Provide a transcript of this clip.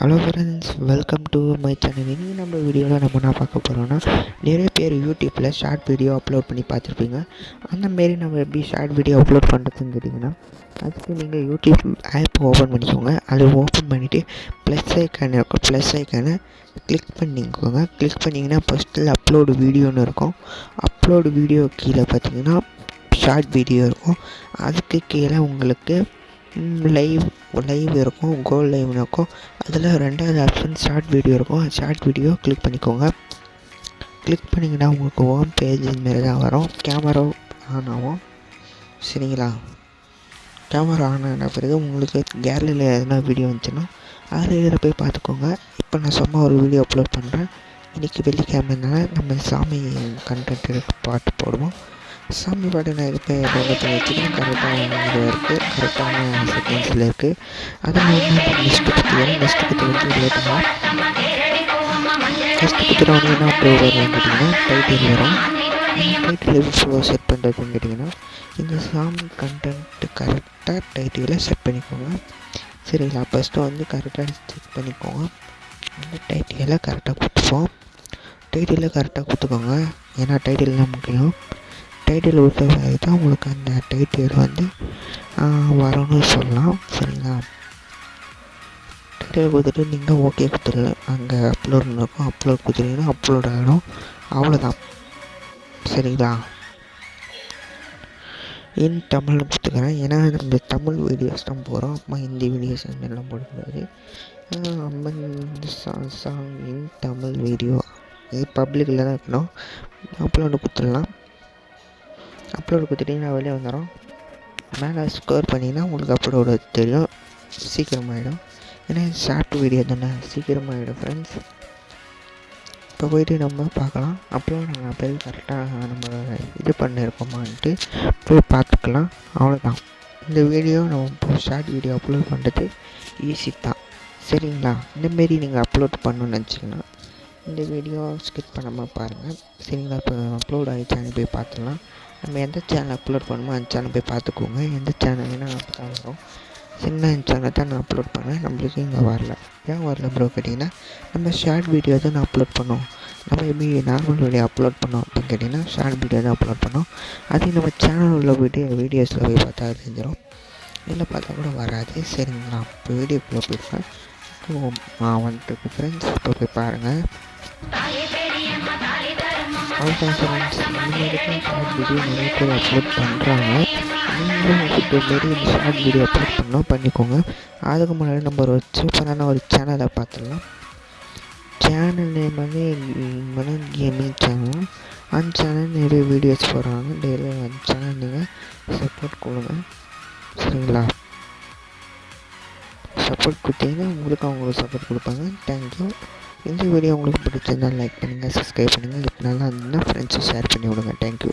Hello friends welcome to my channel இன்றைக்கி நம்ம வீடியோவில் நம்ம என்ன பார்க்க போகிறோம்னா நிறைய பேர் யூடியூப்பில் ஷார்ட் வீடியோ அப்லோட் பண்ணி பார்த்துருப்பீங்க. அந்தமாரி நம்ம எப்படி ஷார்ட் வீடியோ அப்லோட் பண்ணுறதுன்னு கேட்டிங்கன்னா அதுக்கு நீங்கள் யூடியூப் ஆப் ஓப்பன் பண்ணிக்கோங்க. அது ஓப்பன் பண்ணிவிட்டு ப்ளஸ் ஐக்கான இருக்கும் ப்ளஸ் ஐக்கானை கிளிக் பண்ணிக்கோங்க. கிளிக் பண்ணிங்கன்னா ஃபஸ்ட்டில் அப்லோடு வீடியோன்னு இருக்கும். அப்லோடு வீடியோ கீழே பார்த்தீங்கன்னா ஷார்ட் வீடியோ இருக்கும். அதுக்கு கீழே உங்களுக்கு லைவ் லைவ் இருக்கும் கோல் லைவ்னு இருக்கும். அதில் ரெண்டாவது ஆப்ஷன் ஷார்ட் வீடியோ இருக்கும். ஷார்ட் வீடியோ கிளிக் பண்ணிக்கோங்க. கிளிக் பண்ணிங்கன்னா உங்களுக்கு ஹோம் பேஜ் இதுமாரி தான் வரும். கேமரா ஆன் ஆகும். சரிங்களா? கேமரா ஆன் ஆன பிறகு உங்களுக்கு கேலரியில் எதனா வீடியோ வந்துச்சுன்னா அதில் இதில் போய் பார்த்துக்கோங்க. இப்போ நான் சும்மா ஒரு வீடியோ அப்லோட் பண்ணுறேன் இன்றைக்கி வெள்ளிக்கிழமைனால நம்ம சாமி கண்டென்ட் பாட்டு போடுவோம். சாமி பாட்டு நான் இது வச்சுக்கணும் கரெக்டாக இது இருக்குது கரெக்டான செகண்ட்ஸில் இருக்குது அதை நான் வந்து நெக்ஸ்ட்டு பற்றி நெக்ஸ்ட்டு பற்றி வந்து லேட்டாக ஃபஸ்ட்டு பற்றி என்ன ப்ரோ வரும்னு கேட்டிங்கன்னா டைட்டில் வரும். டைட்டில் எப்படி ப்ரோ செட் பண்ணுறதுன்னு கேட்டிங்கன்னா இந்த சாமி கண்டென்ட்டு கரெக்டாக டைட்டிலை செட் பண்ணிக்கோங்க. சரிங்களா ஃபஸ்ட்டு வந்து கரெக்டாக செக் பண்ணிக்கோங்க. அந்த டைட்டிலை கரெக்டாக கொடுத்துப்போம். டைட்டிலை கரெக்டாக கொடுத்துக்கோங்க. ஏன்னா டைட்டில் தான் முக்கியம் டைட்டில் கொடுத்த தான் உங்களுக்கு அந்த டைட்டில் வந்து வரும்னு சொல்லலாம். சரிங்களா? டைட்டில் கொடுத்துட்டு நீங்கள் ஓகே கொடுத்துருங்க. அங்கே அப்லோட் இருக்கும் அப்லோட் கொடுத்துட்டீங்கன்னா அப்லோட் ஆகிடும் அவ்வளோதான் சரிங்களா? இன் தமிழ் கொடுத்துக்கிறேன் ஏன்னா நம்ம தமிழ் வீடியோஸ் தான் போகிறோம் அம்மா ஹிந்தி வீடியோஸ் எல்லாம் போடக்கூடாது Amman song in Tamil video இது பப்ளிக்கில் தான் இருக்கணும். அப்லோடு கொடுத்துடலாம். அப்லோடு கொடுத்துட்டிங்கன்னா வெளியே வந்துடும் மேலே ஸ்கோர் பண்ணிங்கன்னா உங்களுக்கு அப்லோடு தெரியும். சீக்கிரமாகிடும் ஏன்னா ஷார்ட் வீடியோ தானே. சீக்கிரமாகிடும் ஃப்ரெண்ட்ஸ் இப்போ போயிட்டு நம்ம பார்க்கலாம். அப்லோட் நாங்கள் போய் கரெக்டாக நம்ம இது பண்ணியிருக்கோமான்ட்டு போய் பார்த்துக்கலாம். அவ்வளோதான் இந்த வீடியோ நம்ம இப்போ ஷார்ட் வீடியோ அப்லோட் பண்ணுறது ஈஸி தான். சரிங்களா? இந்தமாரி நீங்கள் அப்லோட் பண்ணணும்னு நினச்சிங்கன்னா இந்த வீடியோ ஸ்கிப் பண்ணாமல் பாருங்கள் சரிங்களா? இப்போ அப்லோட் ஆகிடுச்சான்னு போய் பார்த்துடலாம். நம்ம எந்த சேனல் அப்லோட் பண்ணுமோ அந்த சேனல் போய் பார்த்துக்கோங்க. எந்த சேனல்னா அப்போ தான் வரும் சின்ன சேனல் தான் நான் அப்லோட் பண்ணேன். நம்மளுக்கு இங்கே வரல. ஏன் வரல ப்ரோ கேட்டிங்கன்னா நம்ம ஷார்ட் வீடியோ தான் நான் அப்லோட் பண்ணோம். நம்ம எப்படி நார்மல் வீடியோ அப்லோட் பண்ணோம் அப்படின்னு கேட்டிங்கன்னா ஷார்ட் வீடியோ தான் அப்லோட் பண்ணோம். அதே நம்ம சேனல் உள்ள வீடியோ வீடியோஸில் போய் பார்த்தா தெரிஞ்சிடும். இதில் பார்த்தா கூட வராது. சரிங்களா? இப்போ வீடியோக்குள்ளே போயிருக்கேன் நான் வந்துட்டு ஃப்ரெண்ட்ஸ் இப்போ போய் பாருங்கள் அவ்வளோதான் ஃப்ரெண்ட்ஸ் வீடியோ நிறைய பேர் அப்லோட் பண்ணுறாங்க நீங்களும் இப்போ மாரி ஷார்ட் வீடியோ அப்லோட் பண்ணால் பண்ணிக்கோங்க அதுக்கு முன்னாடி நம்ம ஒரு சூப்பரான ஒரு சேனலை பார்த்துடலாம் சேனல் நேம் வந்து மன கேமிங் சேனல் அந்த சேனல் நிறைய வீடியோஸ் போடுறாங்க டெய்லி அந்த சேனல் நீங்கள் சப்போர்ட் கொடுங்க சரிங்களா சப்போர்ட் கொடுத்தீங்கன்னா உங்களுக்கு அவங்களுக்கு சப்போர்ட் கொடுப்பாங்க தேங்க்யூ இந்த வீடியோ உங்களுக்கு பிடிச்சிருந்தால் லைக் பண்ணுங்கள் சப்ஸ்கிரைப் பண்ணுங்கள் இப்போ நல்லா இருந்ததுன்னா ஃப்ரெண்ட்ஸும் ஷேர் பண்ணி விடுங்க. தேங்க்யூ